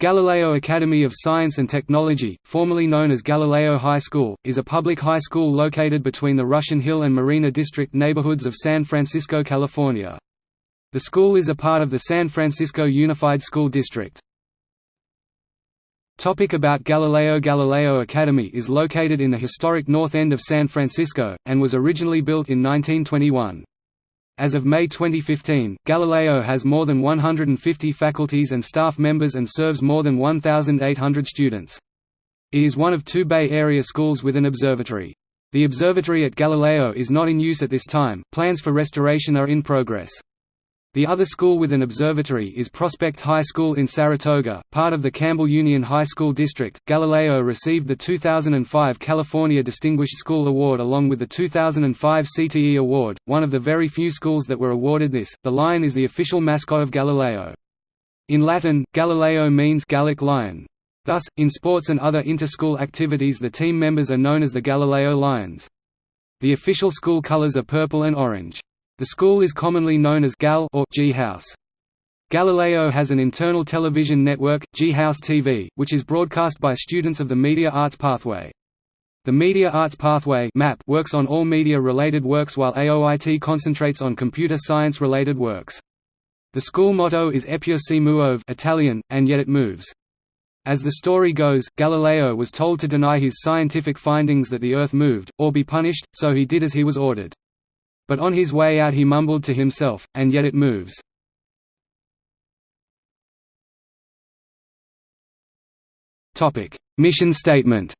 Galileo Academy of Science and Technology, formerly known as Galileo High School, is a public high school located between the Russian Hill and Marina District neighborhoods of San Francisco, California. The school is a part of the San Francisco Unified School District. Topic about Galileo Galileo Academy is located in the historic north end of San Francisco, and was originally built in 1921. As of May 2015, Galileo has more than 150 faculties and staff members and serves more than 1,800 students. It is one of two Bay Area schools with an observatory. The observatory at Galileo is not in use at this time, plans for restoration are in progress. The other school with an observatory is Prospect High School in Saratoga, part of the Campbell Union High School District. Galileo received the 2005 California Distinguished School Award along with the 2005 CTE Award, one of the very few schools that were awarded this. The lion is the official mascot of Galileo. In Latin, Galileo means Gallic lion. Thus, in sports and other inter-school activities the team members are known as the Galileo Lions. The official school colors are purple and orange. The school is commonly known as GAL or G House. Galileo has an internal television network, G House TV, which is broadcast by students of the Media Arts Pathway. The Media Arts Pathway MAP works on all media-related works while AOIT concentrates on computer science-related works. The school motto is Eppur si muove Italian, and yet it moves. As the story goes, Galileo was told to deny his scientific findings that the Earth moved, or be punished, so he did as he was ordered. But on his way out he mumbled to himself, and yet it moves. Mission statement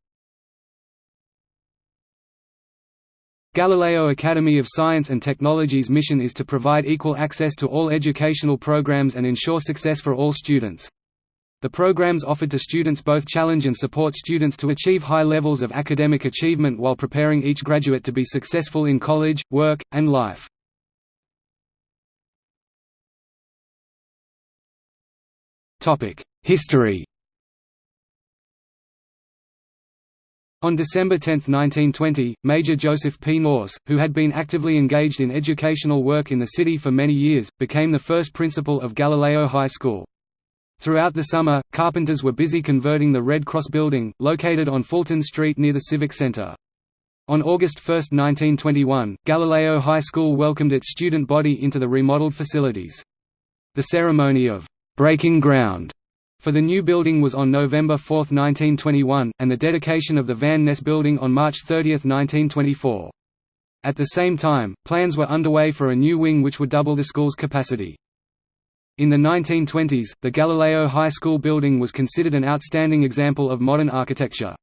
Galileo Academy of Science and Technology's mission is to provide equal access to all educational programs and ensure success for all students. The programs offered to students both challenge and support students to achieve high levels of academic achievement while preparing each graduate to be successful in college, work, and life. History On December 10, 1920, Major Joseph P. Nourse, who had been actively engaged in educational work in the city for many years, became the first principal of Galileo High School. Throughout the summer, carpenters were busy converting the Red Cross building, located on Fulton Street near the Civic Center. On August 1, 1921, Galileo High School welcomed its student body into the remodeled facilities. The ceremony of «breaking ground» for the new building was on November 4, 1921, and the dedication of the Van Ness Building on March 30, 1924. At the same time, plans were underway for a new wing which would double the school's capacity. In the 1920s, the Galileo High School building was considered an outstanding example of modern architecture.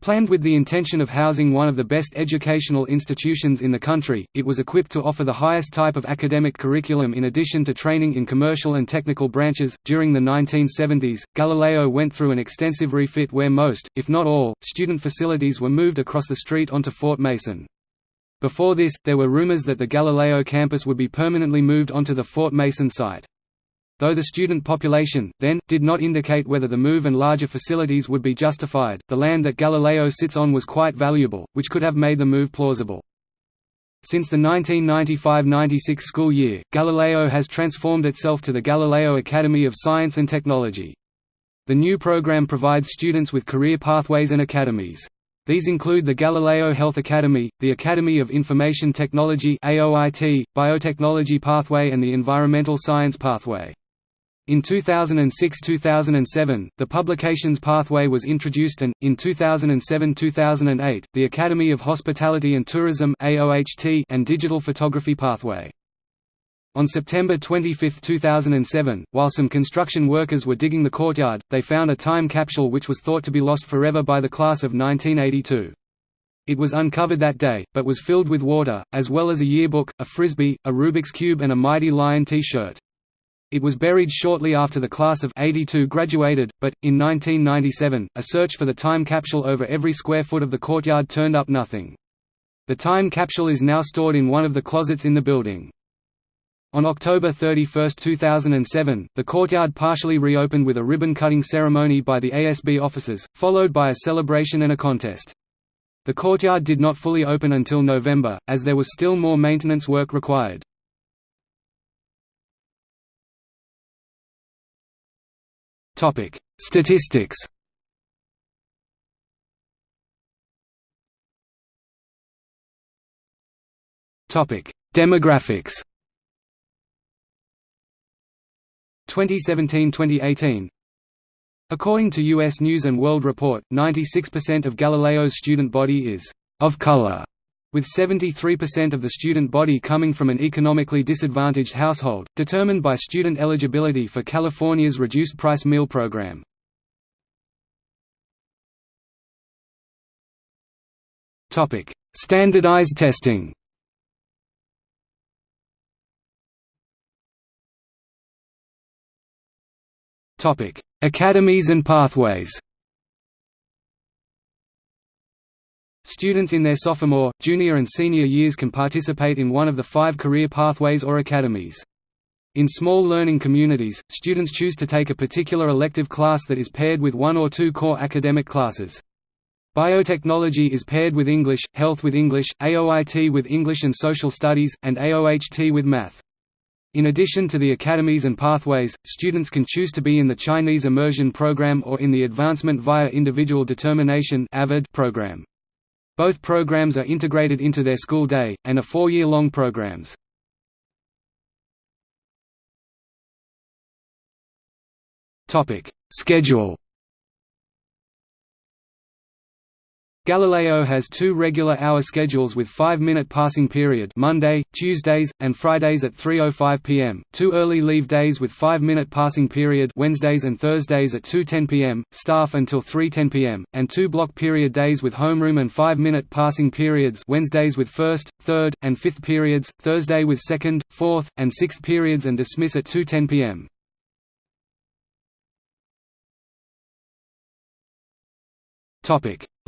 Planned with the intention of housing one of the best educational institutions in the country, it was equipped to offer the highest type of academic curriculum in addition to training in commercial and technical branches. During the 1970s, Galileo went through an extensive refit where most, if not all, student facilities were moved across the street onto Fort Mason. Before this, there were rumors that the Galileo campus would be permanently moved onto the Fort Mason site. Though the student population, then, did not indicate whether the move and larger facilities would be justified, the land that Galileo sits on was quite valuable, which could have made the move plausible. Since the 1995–96 school year, Galileo has transformed itself to the Galileo Academy of Science and Technology. The new program provides students with career pathways and academies. These include the Galileo Health Academy, the Academy of Information Technology AOIT, Biotechnology Pathway and the Environmental Science Pathway. In 2006–2007, the Publications Pathway was introduced and, in 2007–2008, the Academy of Hospitality and Tourism and Digital Photography Pathway. On September 25, 2007, while some construction workers were digging the courtyard, they found a time capsule which was thought to be lost forever by the class of 1982. It was uncovered that day, but was filled with water, as well as a yearbook, a frisbee, a Rubik's Cube and a Mighty Lion T-shirt. It was buried shortly after the class of 82 graduated, but, in 1997, a search for the time capsule over every square foot of the courtyard turned up nothing. The time capsule is now stored in one of the closets in the building. On October 31, 2007, the courtyard partially reopened with a ribbon-cutting ceremony by the ASB officers, followed by a celebration and a contest. The courtyard did not fully open until November, as there was still more maintenance work required. Statistics. Topic: Demographics. 2017–2018 According to U.S. News & World Report, 96% of Galileo's student body is «of color», with 73% of the student body coming from an economically disadvantaged household, determined by student eligibility for California's reduced-price meal program. Standardized testing Academies and pathways. Students in their sophomore, junior and senior years can participate in one of the five career pathways or academies. In small learning communities, students choose to take a particular elective class that is paired with one or two core academic classes. Biotechnology is paired with English, Health with English, AOIT with English and Social Studies, and AOHT with Math. In addition to the academies and pathways, students can choose to be in the Chinese Immersion Program or in the Advancement via Individual Determination program. Both programs are integrated into their school day, and are four-year-long programs. Schedule Galileo has two regular hour schedules with 5-minute passing period Monday, Tuesdays, and Fridays at 3.05 p.m., two early leave days with 5-minute passing period Wednesdays and Thursdays at 2.10 p.m., staff until 3.10 p.m., and two block period days with homeroom and 5-minute passing periods Wednesdays with 1st, 3rd, and 5th periods, Thursday with 2nd, 4th, and 6th periods and dismiss at 2.10 p.m.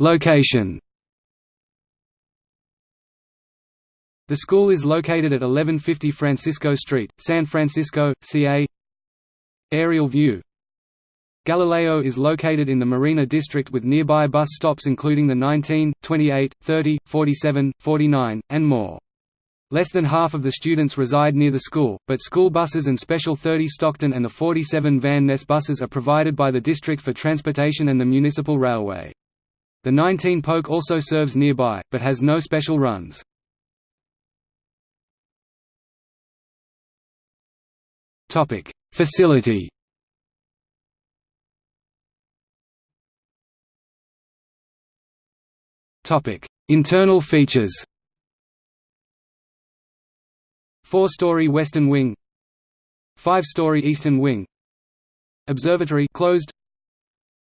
Location The school is located at 1150 Francisco Street, San Francisco, CA Aerial view Galileo is located in the Marina District with nearby bus stops including the 19, 28, 30, 47, 49, and more. Less than half of the students reside near the school, but school buses and special 30 Stockton and the 47 Van Ness buses are provided by the District for Transportation and the Municipal Railway. The 19 Polk also serves nearby, but has no special runs. Facility Internal features Four-story western wing Five-story eastern wing Observatory closed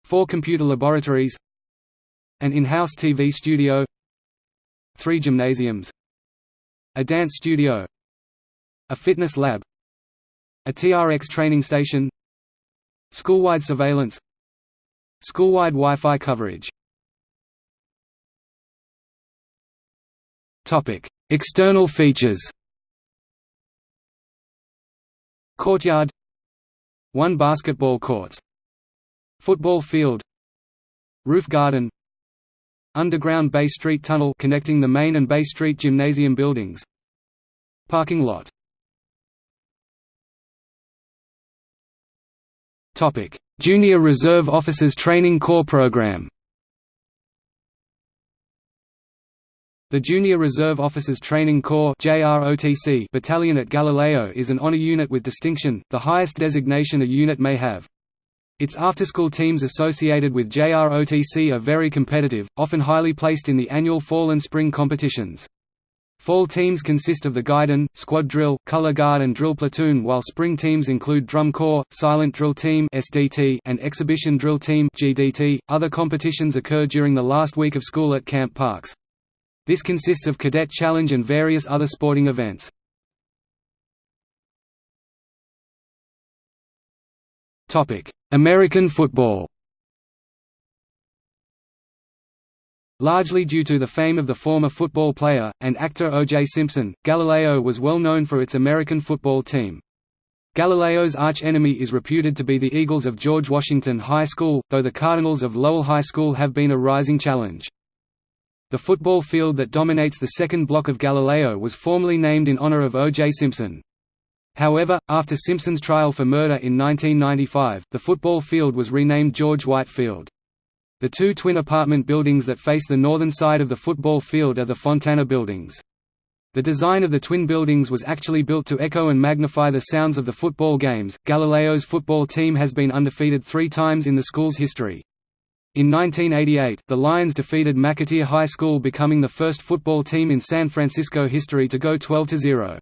Four computer laboratories an in-house TV studio. Three gymnasiums. A dance studio. A fitness lab. A TRX training station. Schoolwide surveillance. Schoolwide Wi-Fi coverage. External features. Courtyard. One basketball courts Football field. Roof garden Underground Bay Street Tunnel connecting the Main and Bay Street Gymnasium buildings. Parking lot. Topic: Junior Reserve Officers Training Corps Program. The Junior Reserve Officers Training Corps battalion at Galileo is an honor unit with distinction, the highest designation a unit may have. Its after-school teams associated with JROTC are very competitive, often highly placed in the annual fall and spring competitions. Fall teams consist of the Guidon, Squad Drill, Color Guard and Drill Platoon while spring teams include Drum Corps, Silent Drill Team and Exhibition Drill Team. Other competitions occur during the last week of school at Camp Parks. This consists of Cadet Challenge and various other sporting events. American football Largely due to the fame of the former football player, and actor O.J. Simpson, Galileo was well known for its American football team. Galileo's arch-enemy is reputed to be the Eagles of George Washington High School, though the Cardinals of Lowell High School have been a rising challenge. The football field that dominates the second block of Galileo was formerly named in honor of O.J. Simpson. However, after Simpson's trial for murder in 1995, the football field was renamed George White Field. The two twin apartment buildings that face the northern side of the football field are the Fontana Buildings. The design of the twin buildings was actually built to echo and magnify the sounds of the football games. Galileo's football team has been undefeated three times in the school's history. In 1988, the Lions defeated McAteer High School becoming the first football team in San Francisco history to go 12–0.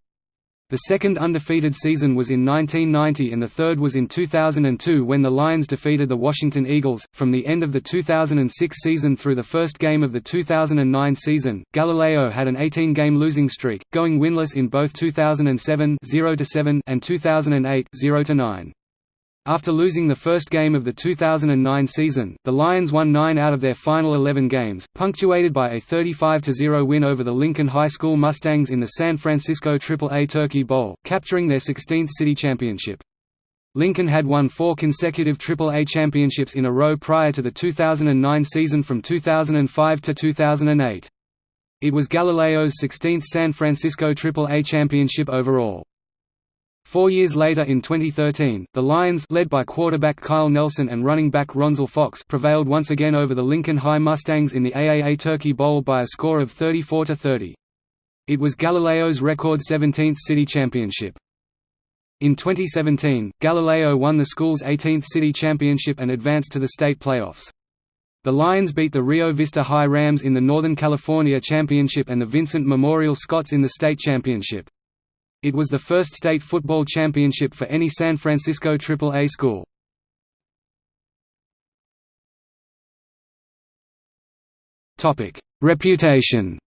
The second undefeated season was in 1990 and the third was in 2002 when the Lions defeated the Washington Eagles. From the end of the 2006 season through the first game of the 2009 season, Galileo had an 18-game losing streak, going winless in both 2007 0-7, and 2008 0 9. After losing the first game of the 2009 season, the Lions won nine out of their final 11 games, punctuated by a 35–0 win over the Lincoln High School Mustangs in the San Francisco Triple-A Turkey Bowl, capturing their 16th city championship. Lincoln had won four consecutive Triple-A championships in a row prior to the 2009 season from 2005 to 2008. It was Galileo's 16th San Francisco Triple-A championship overall. Four years later in 2013, the Lions led by quarterback Kyle Nelson and running back Ronzel Fox prevailed once again over the Lincoln High Mustangs in the AAA Turkey Bowl by a score of 34–30. It was Galileo's record 17th city championship. In 2017, Galileo won the school's 18th city championship and advanced to the state playoffs. The Lions beat the Rio Vista High Rams in the Northern California Championship and the Vincent Memorial Scots in the state championship. It was the first state football championship for any San Francisco Triple-A school. Reputation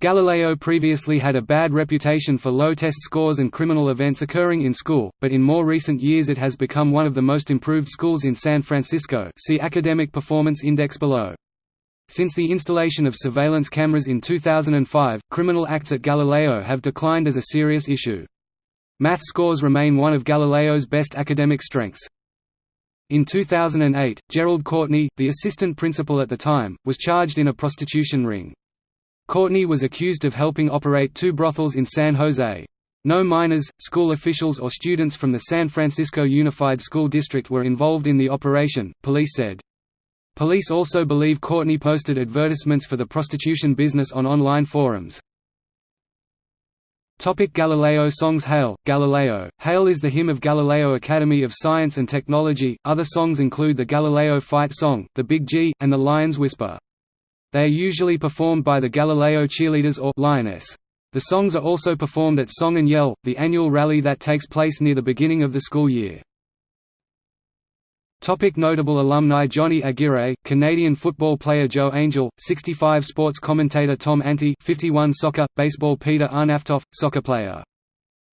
Galileo previously had a bad reputation for low test scores and criminal events occurring in school, but in more recent years it has become one of the most improved schools in San Francisco see Academic Performance Index below. Since the installation of surveillance cameras in 2005, criminal acts at Galileo have declined as a serious issue. Math scores remain one of Galileo's best academic strengths. In 2008, Gerald Courtney, the assistant principal at the time, was charged in a prostitution ring. Courtney was accused of helping operate two brothels in San Jose. No minors, school officials or students from the San Francisco Unified School District were involved in the operation, police said. Police also believe Courtney posted advertisements for the prostitution business on online forums. Topic Galileo songs Hail, Galileo, Hail is the hymn of Galileo Academy of Science and Technology, other songs include the Galileo Fight Song, the Big G, and the Lion's Whisper. They are usually performed by the Galileo Cheerleaders or Lioness. The songs are also performed at Song and Yell, the annual rally that takes place near the beginning of the school year. Topic notable alumni Johnny Aguirre, Canadian football player Joe Angel, 65 sports commentator Tom Ante 51 soccer, baseball Peter Arnautoff, soccer player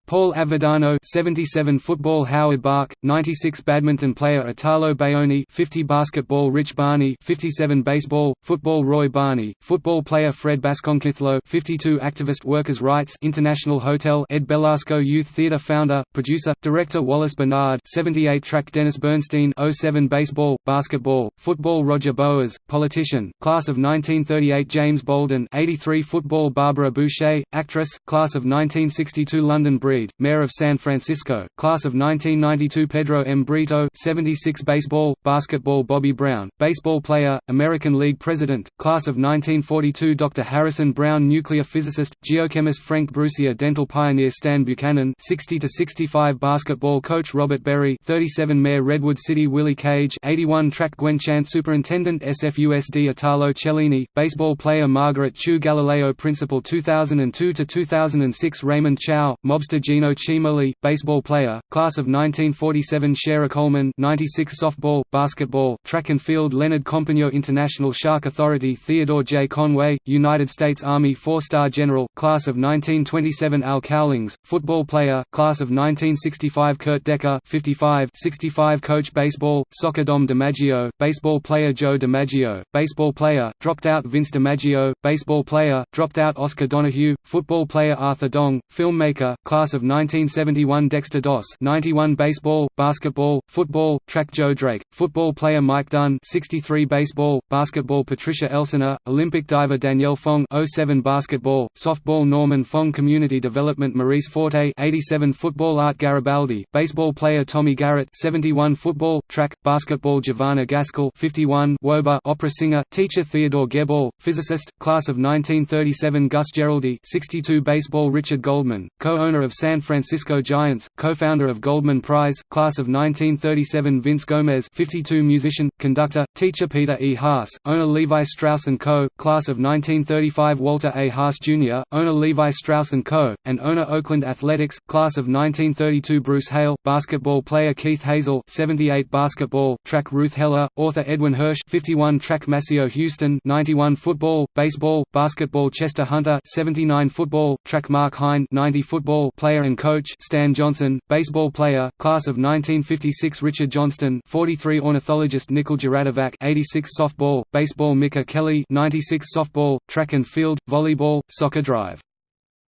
Paul Avadano 77 football Howard Bark 96 badminton player Italo Bayoni 50 basketball Rich Barney 57 baseball football Roy Barney football player Fred Basconkithlo 52 activist workers rights International Hotel Ed Belasco Youth Theatre founder producer director Wallace Bernard 78 track Dennis Bernstein 07 baseball basketball football Roger Boas politician class of 1938 James Bolden 83 football Barbara Boucher actress class of 1962 London Bridge Reed, Mayor of San Francisco, Class of 1992 Pedro M. Brito 76 Baseball, Basketball Bobby Brown, Baseball player, American League President, Class of 1942 Dr. Harrison Brown Nuclear physicist, geochemist Frank Brucia Dental pioneer Stan Buchanan 60–65 Basketball coach Robert Berry 37 Mayor Redwood City Willie Cage 81 Track Gwen Chant Superintendent SFUSD Italo Cellini, Baseball player Margaret Chu Galileo Principal 2002–2006 Raymond Chow, Mobster Gino Cimoli, baseball player, class of 1947 Shara Coleman 96 softball, basketball, track and field Leonard Compagno International Shark Authority Theodore J. Conway, United States Army four-star general, class of 1927 Al Cowlings, football player, class of 1965 Kurt Decker 55 65 coach baseball, soccer Dom DiMaggio, baseball player Joe DiMaggio, baseball player, dropped out Vince DiMaggio, baseball player, dropped out Oscar Donahue, football player Arthur Dong, filmmaker, class of 1971 Dexter Doss 91 Baseball, Basketball, Football, Track Joe Drake, Football player Mike Dunn 63 Baseball, Basketball Patricia Elsener, Olympic diver Danielle Fong 07 Basketball, Softball Norman Fong Community Development Maurice Forte 87 Football Art Garibaldi, Baseball player Tommy Garrett 71 Football, Track, Basketball Giovanna Gaskell 51 Woba Opera singer, teacher Theodore Gebel, Physicist, Class of 1937 Gus Geraldi 62 Baseball Richard Goldman, co-owner of San Francisco Giants, co-founder of Goldman Prize, Class of 1937 Vince Gomez 52 Musician, conductor, teacher Peter E. Haas, owner Levi Strauss & Co., Class of 1935 Walter A. Haas Jr., owner Levi Strauss & Co., and owner Oakland Athletics, Class of 1932 Bruce Hale, basketball player Keith Hazel 78 Basketball, track Ruth Heller, author Edwin Hirsch 51 track Maseo Houston 91 Football, baseball, basketball Chester Hunter 79 Football, track Mark Hine 90 Football player and coach Stan Johnson, baseball player, class of 1956 Richard Johnston 43 Ornithologist Nikol Jaradovac 86 Softball, baseball Mika Kelly 96 Softball, track and field, volleyball, soccer drive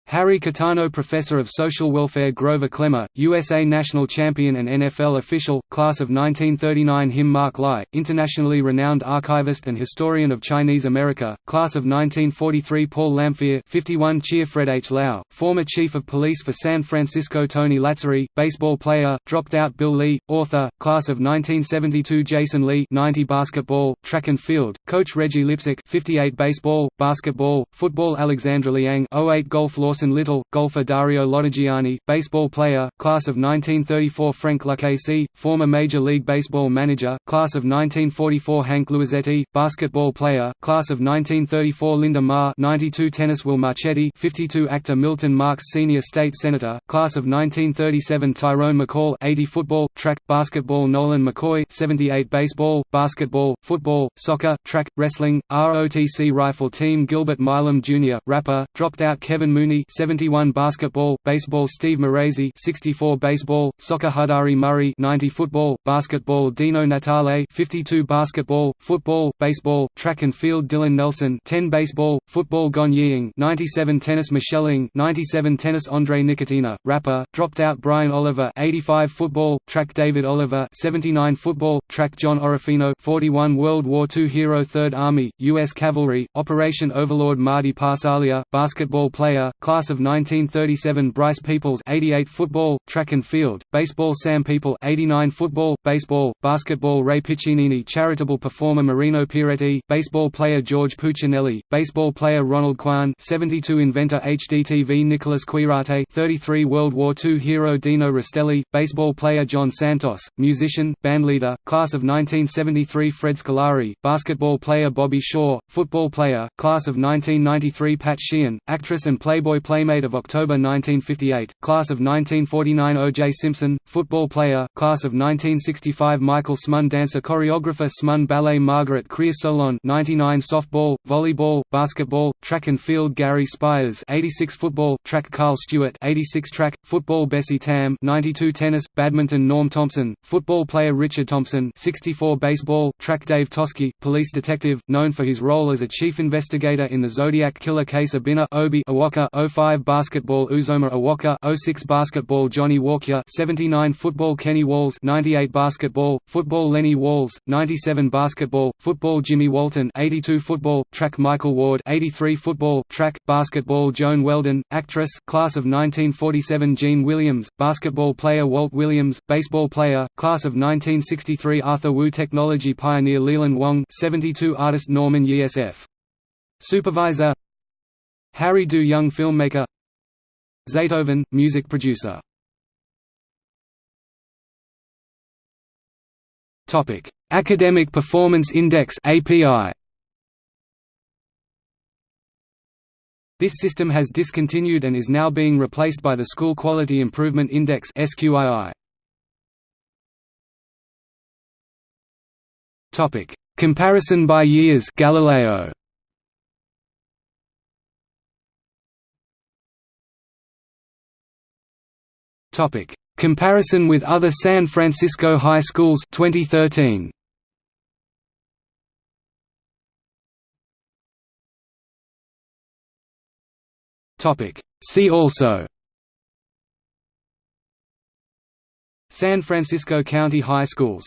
Harry Kitano Professor of Social Welfare Grover Klemmer, USA National Champion and NFL Official, Class of 1939 Him Mark Lai, Internationally renowned archivist and historian of Chinese America, Class of 1943 Paul Lamphere 51 Cheer Fred H. Lau, former Chief of Police for San Francisco Tony Lazzari, baseball player, dropped out Bill Lee, author, Class of 1972 Jason Lee 90 Basketball, Track and Field, Coach Reggie Lipsick 58 Baseball, Basketball, Football Alexandra Liang 08 Golf Law Orson Little, golfer Dario Lodigiani, baseball player, class of 1934 Frank Lucchesi, former Major League Baseball manager, class of 1944 Hank Luisetti, basketball player, class of 1934 Linda Ma 92 tennis Will Marchetti 52 actor Milton Marks senior state senator, class of 1937 Tyrone McCall 80 football, track, basketball Nolan McCoy 78 baseball, basketball, football, soccer, track, wrestling, ROTC rifle team Gilbert Milam Jr., rapper, dropped out Kevin Mooney 71 basketball, baseball Steve Maraisi 64 baseball, soccer Hadari Murray 90 football, basketball Dino Natale 52 basketball, football, baseball, track and field Dylan Nelson 10 baseball, football Gon Ying 97 tennis Michelle Ng 97 tennis Andre Nickatina, rapper, dropped out Brian Oliver 85 football, track David Oliver 79 football, track John Orofino 41 World War II hero 3rd Army, U.S. Cavalry, Operation Overlord Marty Parsalia, basketball player, Class of 1937 Bryce Peoples 88 Football, Track and Field, Baseball Sam People 89 Football, Baseball, Basketball Ray Piccinini Charitable performer Marino Pieretti, Baseball player George Puccinelli, Baseball player Ronald Kwan 72 Inventor HDTV Nicholas Quirate 33 World War II hero Dino Restelli, Baseball player John Santos, Musician, Bandleader, Class of 1973 Fred Scolari, Basketball player Bobby Shaw, Football player, Class of 1993 Pat Sheehan, Actress and Playboy Playmate of October 1958, Class of 1949 O.J. Simpson, Football player, Class of 1965 Michael Smuin Dancer Choreographer Smuin Ballet Margaret Creer Solon 99 Softball, Volleyball, Basketball, Track and Field Gary Spires 86 Football, Track Carl Stewart 86 Track, Football Bessie Tam 92 Tennis, Badminton Norm Thompson, Football player Richard Thompson 64 Baseball, Track Dave Toschi, Police Detective, known for his role as a chief investigator in the Zodiac killer case Abina Obi Awaka 05 Basketball Uzoma Awaka 06 Basketball Johnny Walker 79 Football Kenny Walls 98 Basketball, Football Lenny Walls, 97 Basketball, Football Jimmy Walton 82 Football, Track Michael Ward 83 Football, Track, Basketball Joan Weldon, Actress, Class of 1947 Gene Williams, Basketball player Walt Williams, Baseball player, Class of 1963 Arthur Wu Technology pioneer Leland Wong 72 Artist Norman Yesf. Supervisor Harry Du Young filmmaker Zaytoven, music producer Academic Performance Index (API). This system has discontinued and is now being replaced by the School Quality Improvement Index (SQII). Topic: Comparison by years Galileo. Topic: Comparison with other San Francisco high schools 2013. Topic: See also. San Francisco County High Schools.